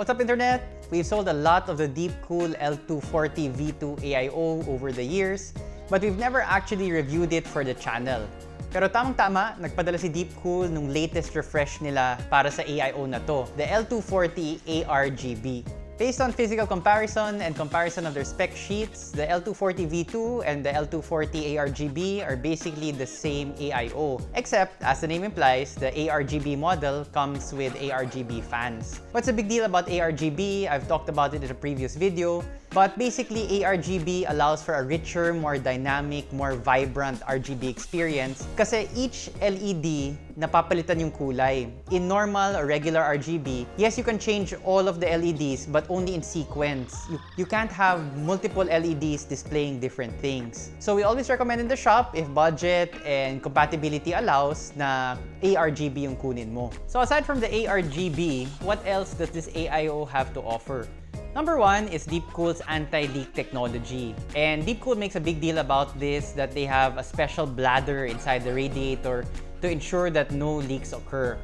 What's up internet? We've sold a lot of the Deepcool L240 V2 AIO over the years, but we've never actually reviewed it for the channel. Pero tamang-tama, nagpadala si Deepcool nung latest refresh nila para sa AIO na to, the L240 ARGB. Based on physical comparison and comparison of their spec sheets, the L240 V2 and the L240 ARGB are basically the same AIO, except, as the name implies, the ARGB model comes with ARGB fans. What's the big deal about ARGB? I've talked about it in a previous video, but basically ARGB allows for a richer, more dynamic, more vibrant RGB experience kasi each LED napapalitan yung kulay. In normal or regular RGB, yes, you can change all of the LEDs but only in sequence. You, you can't have multiple LEDs displaying different things. So we always recommend in the shop, if budget and compatibility allows, na ARGB yung kunin mo. So aside from the ARGB, what else does this AIO have to offer? Number one is Deepcool's anti-leak technology. And Deepcool makes a big deal about this, that they have a special bladder inside the radiator to ensure that no leaks occur.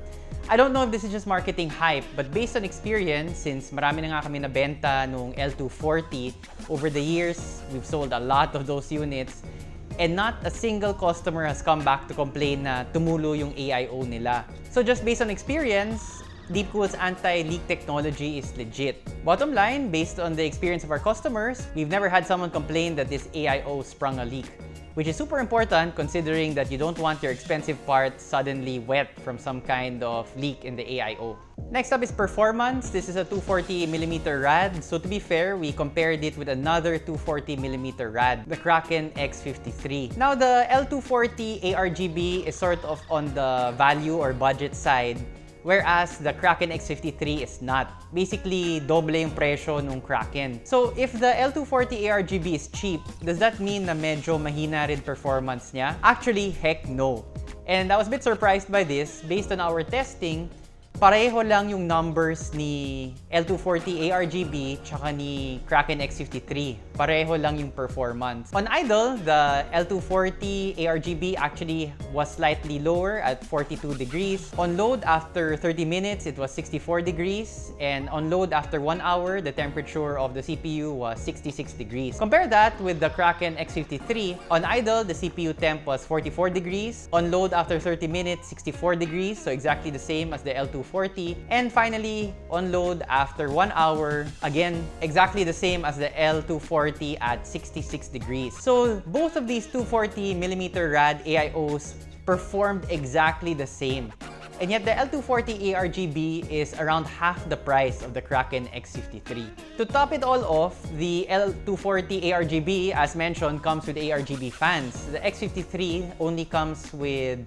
I don't know if this is just marketing hype, but based on experience, since marami na nga kami nabenta nung L240, over the years, we've sold a lot of those units, and not a single customer has come back to complain na tumulo yung AIO nila. So just based on experience, Deepcool's anti-leak technology is legit. Bottom line, based on the experience of our customers, we've never had someone complain that this AIO sprung a leak, which is super important considering that you don't want your expensive part suddenly wet from some kind of leak in the AIO. Next up is performance. This is a 240mm rad. So to be fair, we compared it with another 240mm rad, the Kraken X53. Now the L240 ARGB is sort of on the value or budget side whereas the Kraken X53 is not. Basically, doble yung presyo nung Kraken. So, if the L240 ARGB is cheap, does that mean na medyo mahina rin performance niya? Actually, heck no. And I was a bit surprised by this. Based on our testing, pareho lang yung numbers ni L240 ARGB tsaka ni Kraken X53. Pareho lang yung performance. On idle, the L240 ARGB actually was slightly lower at 42 degrees. On load, after 30 minutes, it was 64 degrees. And on load, after 1 hour, the temperature of the CPU was 66 degrees. Compare that with the Kraken X53. On idle, the CPU temp was 44 degrees. On load, after 30 minutes, 64 degrees. So exactly the same as the L240. And finally, on load, after 1 hour, again, exactly the same as the L240 at 66 degrees. So both of these 240mm rad AIOs performed exactly the same. And yet the L240 ARGB is around half the price of the Kraken X53. To top it all off, the L240 ARGB, as mentioned, comes with ARGB fans. The X53 only comes with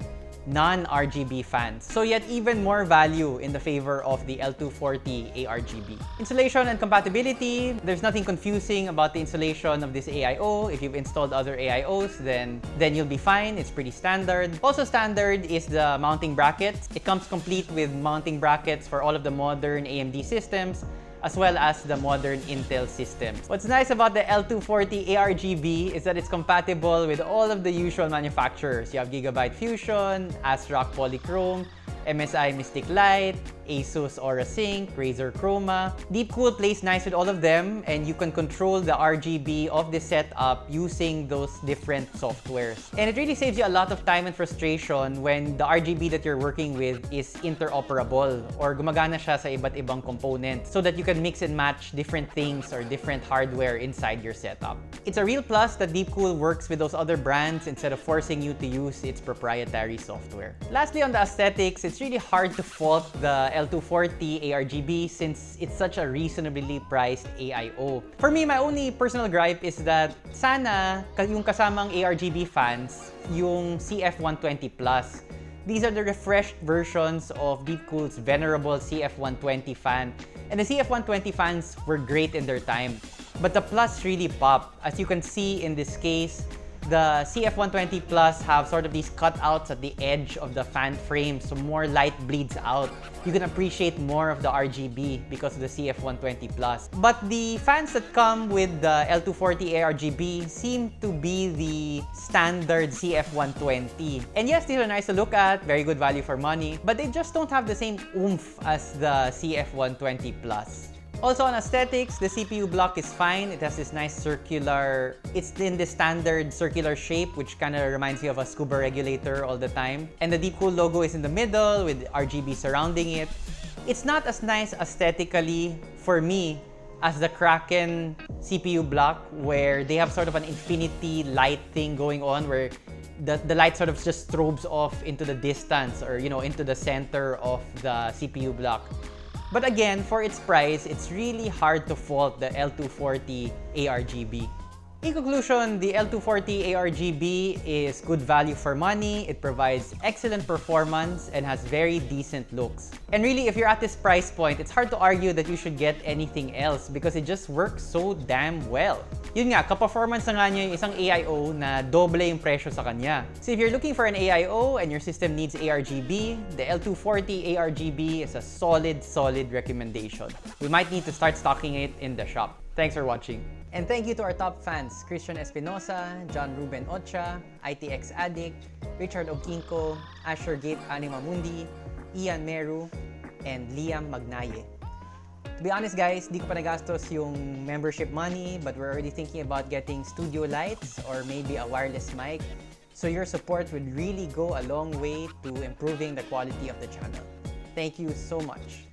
non-RGB fans. So yet even more value in the favor of the L240 ARGB. Installation and compatibility, there's nothing confusing about the installation of this AIO. If you've installed other AIOs, then, then you'll be fine. It's pretty standard. Also standard is the mounting brackets. It comes complete with mounting brackets for all of the modern AMD systems as well as the modern Intel systems. What's nice about the L240 ARGB is that it's compatible with all of the usual manufacturers. You have Gigabyte Fusion, ASRock Polychrome, MSI Mystic Light, Asus Aura Sync, Razer Chroma. Deepcool plays nice with all of them and you can control the RGB of the setup using those different softwares. And it really saves you a lot of time and frustration when the RGB that you're working with is interoperable or gumagana siya sa iba't ibang component so that you can mix and match different things or different hardware inside your setup. It's a real plus that Deepcool works with those other brands instead of forcing you to use its proprietary software. Lastly, on the aesthetics, it's really hard to fault the L240 ARGB since it's such a reasonably priced AIO. For me, my only personal gripe is that sana yung kasamang ARGB fans, yung CF120 Plus. These are the refreshed versions of Deepcool's venerable CF120 fan. And the CF120 fans were great in their time. But the Plus really pop. As you can see in this case, the CF120 Plus have sort of these cutouts at the edge of the fan frame so more light bleeds out. You can appreciate more of the RGB because of the CF120 Plus. But the fans that come with the L240 ARGB seem to be the standard CF120. And yes, these are nice to look at, very good value for money, but they just don't have the same oomph as the CF120 Plus. Also on aesthetics, the CPU block is fine. It has this nice circular, it's in the standard circular shape, which kind of reminds you of a scuba regulator all the time. And the Deepcool logo is in the middle with RGB surrounding it. It's not as nice aesthetically for me as the Kraken CPU block where they have sort of an infinity light thing going on where the, the light sort of just strobes off into the distance or you know into the center of the CPU block. But again, for its price, it's really hard to fault the L240 ARGB. In conclusion, the L240 ARGB is good value for money, it provides excellent performance, and has very decent looks. And really, if you're at this price point, it's hard to argue that you should get anything else because it just works so damn well. Yun nga, ka-performance na nga niya yung isang AIO na doble yung presyo sa kanya. So if you're looking for an AIO and your system needs ARGB, the L240 ARGB is a solid, solid recommendation. We might need to start stocking it in the shop. Thanks for watching. And thank you to our top fans, Christian Espinosa, John Ruben Ocha, ITX Addict, Richard Okinko, Asher Gate Anima Mundi, Ian Meru, and Liam Magnaye. To be honest guys, di ko pa nagastos yung membership money but we're already thinking about getting studio lights or maybe a wireless mic. So your support would really go a long way to improving the quality of the channel. Thank you so much.